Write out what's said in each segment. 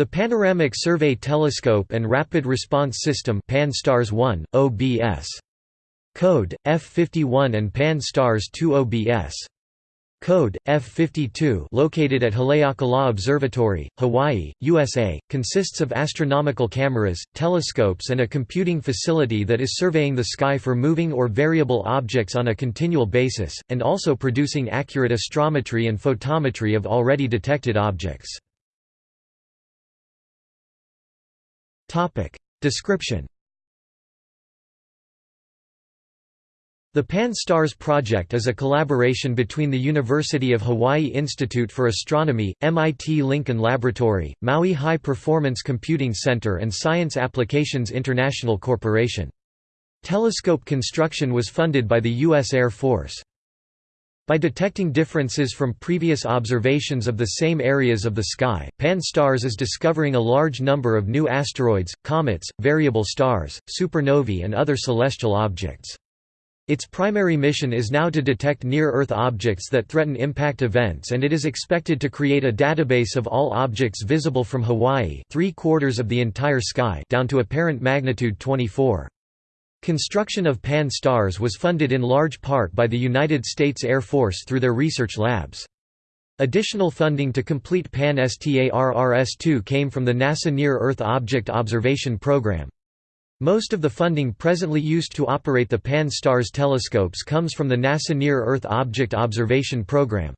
The Panoramic Survey Telescope and Rapid Response System PAN-STARRS-1, OBS. Code, F51 and PAN-STARRS-2 OBS. Code, F52 located at Haleakala Observatory, Hawaii, USA, consists of astronomical cameras, telescopes and a computing facility that is surveying the sky for moving or variable objects on a continual basis, and also producing accurate astrometry and photometry of already detected objects. Description The Pan-STARRS project is a collaboration between the University of Hawaii Institute for Astronomy, MIT Lincoln Laboratory, Maui High Performance Computing Center and Science Applications International Corporation. Telescope construction was funded by the U.S. Air Force. By detecting differences from previous observations of the same areas of the sky, Pan-STARRS is discovering a large number of new asteroids, comets, variable stars, supernovae and other celestial objects. Its primary mission is now to detect near-Earth objects that threaten impact events and it is expected to create a database of all objects visible from Hawaii three-quarters of the entire sky down to apparent magnitude 24. Construction of Pan-STARRS was funded in large part by the United States Air Force through their research labs. Additional funding to complete Pan-STARRS-2 came from the NASA Near-Earth Object Observation Program. Most of the funding presently used to operate the Pan-STARRS telescopes comes from the NASA Near-Earth Object Observation Program.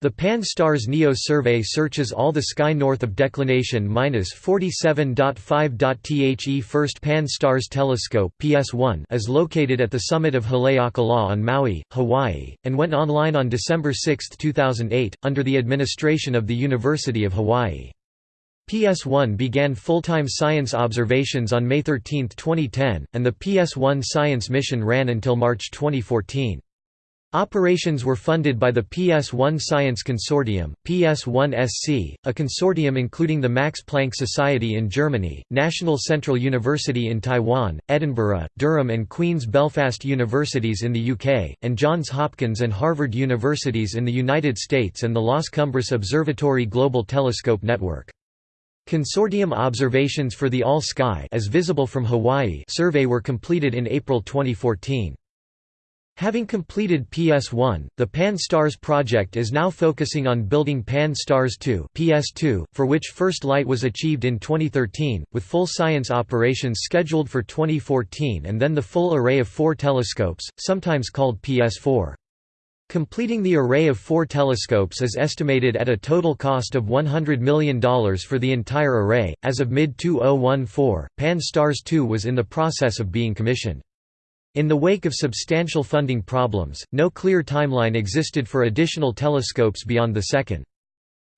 The Pan-STARRS NEO survey searches all the sky north of declination 47.5. The first Pan-STARRS telescope PS1 is located at the summit of Haleakala on Maui, Hawaii, and went online on December 6, 2008, under the administration of the University of Hawaii. PS1 began full-time science observations on May 13, 2010, and the PS1 science mission ran until March 2014. Operations were funded by the PS1 Science Consortium, PS1SC, a consortium including the Max Planck Society in Germany, National Central University in Taiwan, Edinburgh, Durham and Queen's Belfast Universities in the UK, and Johns Hopkins and Harvard Universities in the United States and the Las Cumbres Observatory Global Telescope Network. Consortium observations for the All-Sky as visible from Hawaii survey were completed in April 2014. Having completed PS1, the Pan-STARRS project is now focusing on building Pan-STARRS 2 PS2, for which first light was achieved in 2013, with full science operations scheduled for 2014 and then the full array of four telescopes, sometimes called PS4. Completing the array of four telescopes is estimated at a total cost of $100 million for the entire array. As of mid 2014, Pan STARRS 2 was in the process of being commissioned. In the wake of substantial funding problems, no clear timeline existed for additional telescopes beyond the second.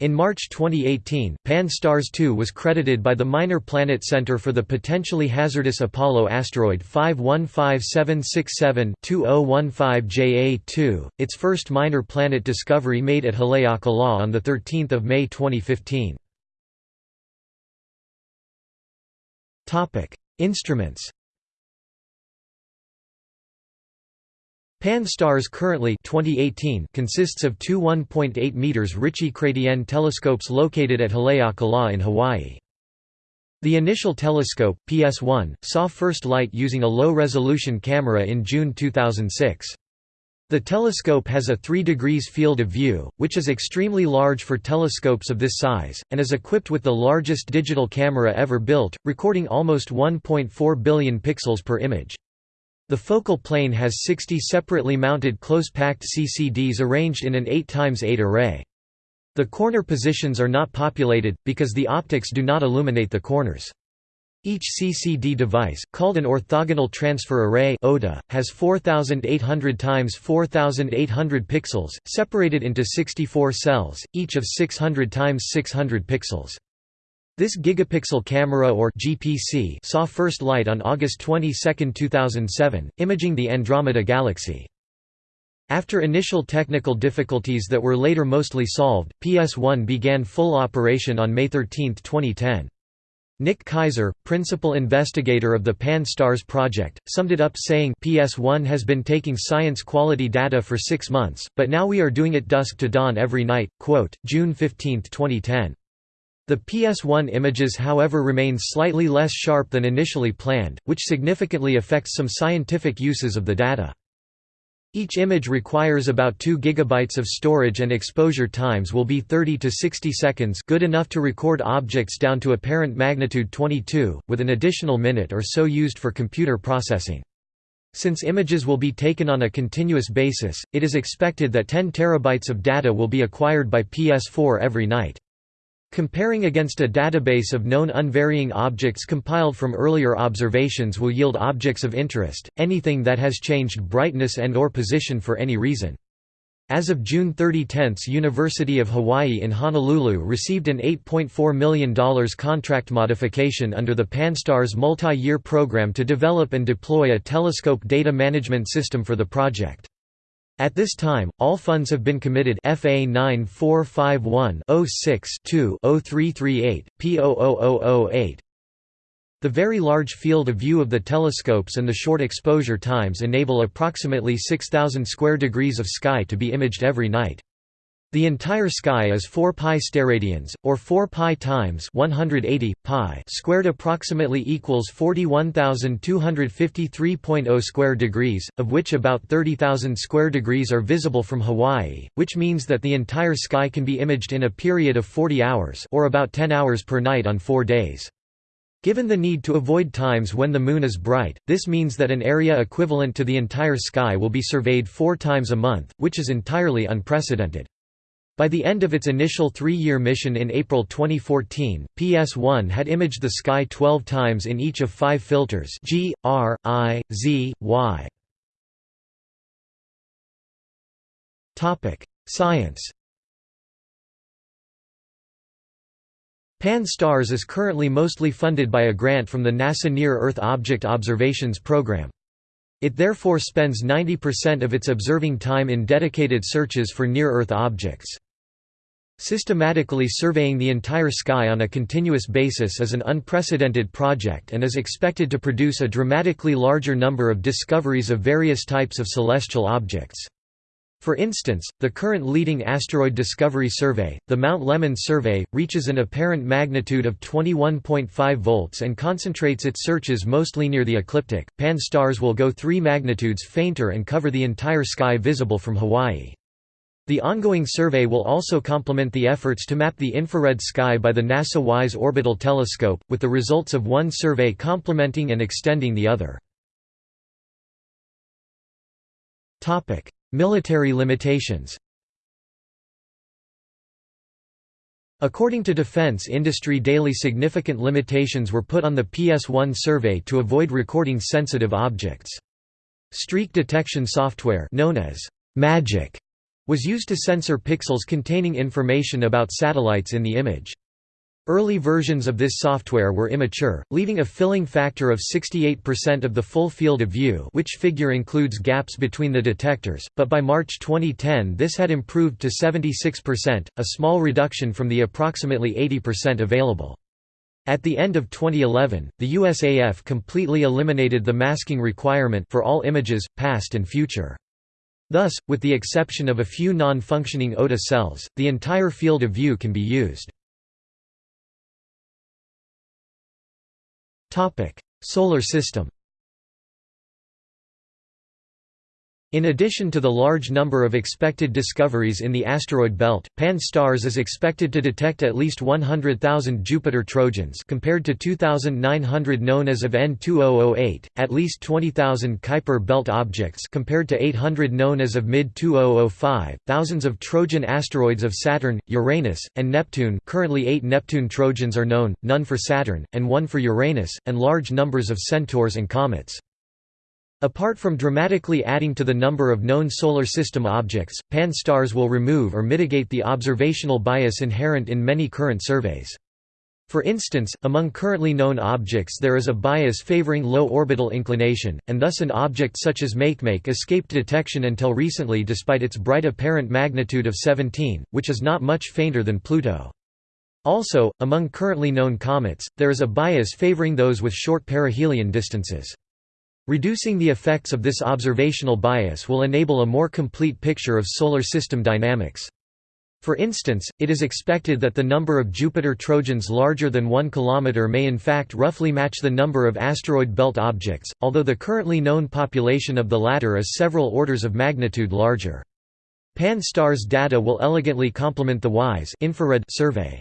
In March 2018, Pan-STARRS 2 was credited by the Minor Planet Center for the potentially hazardous Apollo asteroid 515767-2015 JA2, its first minor planet discovery made at Haleakala on 13 May 2015. Instruments Pan-STARRS currently 2018 consists of two 1.8 meters Ritchey-Chrétien telescopes located at Haleakala in Hawaii. The initial telescope, PS1, saw first light using a low-resolution camera in June 2006. The telescope has a 3 degrees field of view, which is extremely large for telescopes of this size, and is equipped with the largest digital camera ever built, recording almost 1.4 billion pixels per image. The focal plane has 60 separately mounted close-packed CCDs arranged in an 8x8 array. The corner positions are not populated, because the optics do not illuminate the corners. Each CCD device, called an orthogonal transfer array has 4800 x 4800 pixels, separated into 64 cells, each of 600 x 600 pixels. This gigapixel camera or GPC saw first light on August 22, 2007, imaging the Andromeda Galaxy. After initial technical difficulties that were later mostly solved, PS1 began full operation on May 13, 2010. Nick Kaiser, principal investigator of the Pan-STARRS project, summed it up saying PS1 has been taking science quality data for six months, but now we are doing it dusk to dawn every night. Quote, June 15, 2010. The PS1 images however remain slightly less sharp than initially planned, which significantly affects some scientific uses of the data. Each image requires about 2 GB of storage and exposure times will be 30 to 60 seconds good enough to record objects down to apparent magnitude 22, with an additional minute or so used for computer processing. Since images will be taken on a continuous basis, it is expected that 10 terabytes of data will be acquired by PS4 every night. Comparing against a database of known unvarying objects compiled from earlier observations will yield objects of interest, anything that has changed brightness and or position for any reason. As of June 30 10 University of Hawaii in Honolulu received an $8.4 million contract modification under the PanSTARRS multi-year program to develop and deploy a telescope data management system for the project. At this time, all funds have been committed FA 9451-06-2-0338, P00008. The very large field of view of the telescopes and the short exposure times enable approximately 6,000 square degrees of sky to be imaged every night. The entire sky is 4 pi steradians, or 4 pi times 180 pi squared approximately equals 41,253.0 square degrees, of which about 30,000 square degrees are visible from Hawaii, which means that the entire sky can be imaged in a period of 40 hours or about 10 hours per night on 4 days. Given the need to avoid times when the Moon is bright, this means that an area equivalent to the entire sky will be surveyed four times a month, which is entirely unprecedented. By the end of its initial three-year mission in April 2014, PS1 had imaged the sky 12 times in each of five filters G, R, I, Z, Y. Science Pan-STARRS is currently mostly funded by a grant from the NASA Near-Earth Object Observations Program. It therefore spends 90% of its observing time in dedicated searches for near-Earth objects. Systematically surveying the entire sky on a continuous basis is an unprecedented project and is expected to produce a dramatically larger number of discoveries of various types of celestial objects. For instance, the current leading asteroid discovery survey, the Mount Lemmon survey, reaches an apparent magnitude of 21.5 volts and concentrates its searches mostly near the ecliptic. Pan-STARRS will go 3 magnitudes fainter and cover the entire sky visible from Hawaii. The ongoing survey will also complement the efforts to map the infrared sky by the NASA WISE Orbital Telescope, with the results of one survey complementing and extending the other. Military limitations According to Defense Industry Daily significant limitations were put on the PS1 survey to avoid recording sensitive objects. Streak detection software known as MAGIC was used to censor pixels containing information about satellites in the image. Early versions of this software were immature, leaving a filling factor of 68% of the full field of view which figure includes gaps between the detectors, but by March 2010 this had improved to 76%, a small reduction from the approximately 80% available. At the end of 2011, the USAF completely eliminated the masking requirement for all images, past and future. Thus, with the exception of a few non-functioning OTA cells, the entire field of view can be used. Solar system In addition to the large number of expected discoveries in the asteroid belt, Pan-STARRS is expected to detect at least 100,000 Jupiter Trojans compared to 2,900 known as of N2008, at least 20,000 Kuiper belt objects compared to 800 known as of mid-2005, thousands of Trojan asteroids of Saturn, Uranus, and Neptune currently eight Neptune Trojans are known, none for Saturn, and one for Uranus, and large numbers of centaurs and comets. Apart from dramatically adding to the number of known Solar System objects, Pan-STARRS will remove or mitigate the observational bias inherent in many current surveys. For instance, among currently known objects there is a bias favoring low orbital inclination, and thus an object such as Makemake escaped detection until recently despite its bright apparent magnitude of 17, which is not much fainter than Pluto. Also, among currently known comets, there is a bias favoring those with short perihelion distances. Reducing the effects of this observational bias will enable a more complete picture of solar system dynamics. For instance, it is expected that the number of Jupiter Trojans larger than 1 km may in fact roughly match the number of asteroid belt objects, although the currently known population of the latter is several orders of magnitude larger. Pan-STARRS data will elegantly complement the WISE infrared survey.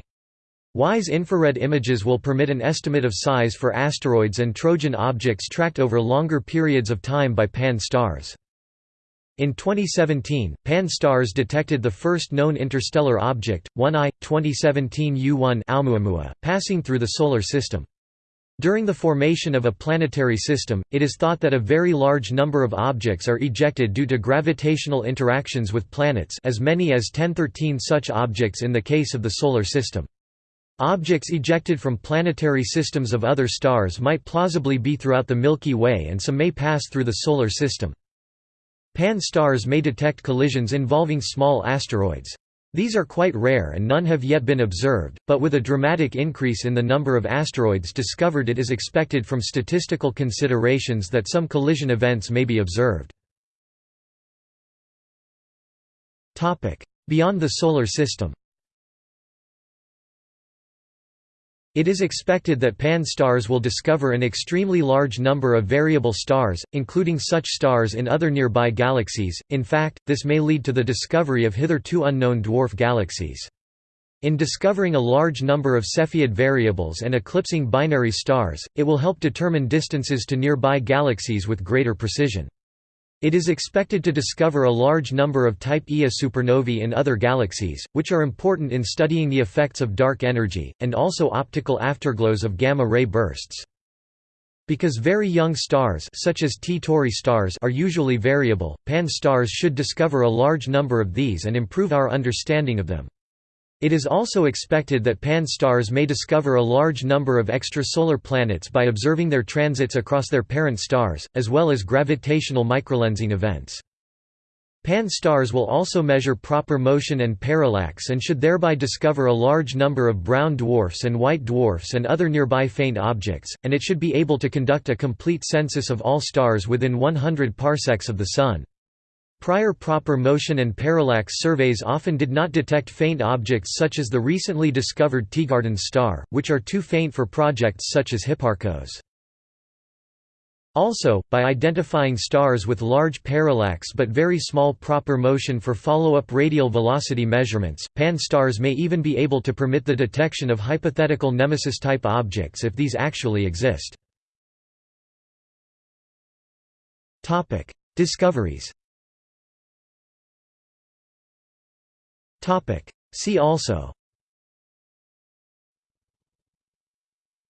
WISE infrared images will permit an estimate of size for asteroids and Trojan objects tracked over longer periods of time by Pan-STARRS. In 2017, Pan-STARRS detected the first known interstellar object, 1I, 2017 U1 Oumuamua, passing through the Solar System. During the formation of a planetary system, it is thought that a very large number of objects are ejected due to gravitational interactions with planets as many as 1013 such objects in the case of the Solar System. Objects ejected from planetary systems of other stars might plausibly be throughout the Milky Way and some may pass through the Solar System. Pan-STARRS may detect collisions involving small asteroids. These are quite rare and none have yet been observed, but with a dramatic increase in the number of asteroids discovered it is expected from statistical considerations that some collision events may be observed. Beyond the Solar System It is expected that Pan-STARRS will discover an extremely large number of variable stars, including such stars in other nearby galaxies, in fact, this may lead to the discovery of hitherto unknown dwarf galaxies. In discovering a large number of Cepheid variables and eclipsing binary stars, it will help determine distances to nearby galaxies with greater precision. It is expected to discover a large number of Type Ia supernovae in other galaxies, which are important in studying the effects of dark energy, and also optical afterglows of gamma-ray bursts. Because very young stars such as T Tauri stars are usually variable, Pan-STARRS should discover a large number of these and improve our understanding of them. It is also expected that pan-STARRS may discover a large number of extrasolar planets by observing their transits across their parent stars, as well as gravitational microlensing events. Pan-STARRS will also measure proper motion and parallax and should thereby discover a large number of brown dwarfs and white dwarfs and other nearby faint objects, and it should be able to conduct a complete census of all stars within 100 parsecs of the Sun. Prior proper motion and parallax surveys often did not detect faint objects such as the recently discovered Teegarden star, which are too faint for projects such as Hipparcos. Also, by identifying stars with large parallax but very small proper motion for follow-up radial velocity measurements, pan-STARRS may even be able to permit the detection of hypothetical nemesis-type objects if these actually exist. Discoveries See also.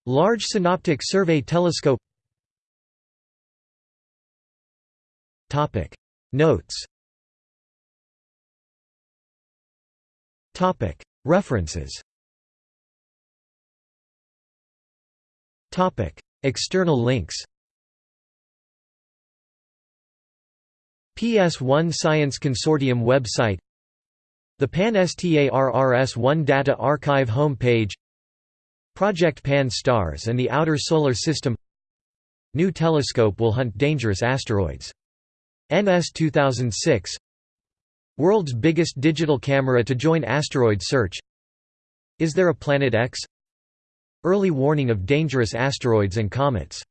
Large Synoptic Survey Telescope. Notes. References. Topic. External links. PS1 Science Consortium website the Pan-STARRS-1 Data Archive home page Project Pan-STARRS and the Outer Solar System New telescope will hunt dangerous asteroids. NS 2006 World's biggest digital camera to join asteroid search Is there a Planet X? Early warning of dangerous asteroids and comets